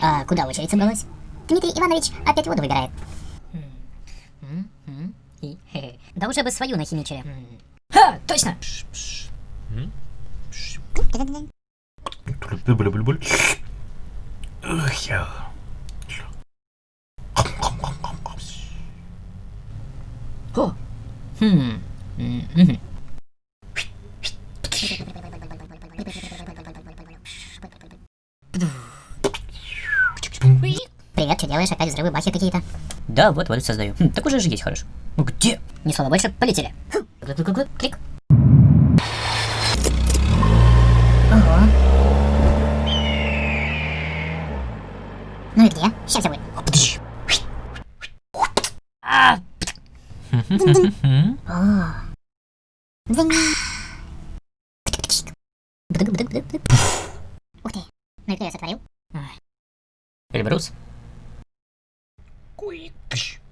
А куда очередь собралась? Дмитрий Иванович опять воду выбирает. Да уже бы свою нахимичили. Ха, точно! Буль-буль-буль. Ух, я. О! Хм. Привет, что делаешь? Опять взрывы бахи какие-то? Да, вот, вот создаю. Хм, так уже же есть хорошо. Ну где? Ни слова больше, полетели. Клик. Ого. Ну и где? Сейчас я будет. А! Бдык-бдык-бдык-бдык. Ух ты. Ну и кто я сотворил? Lembrou-se? Quick!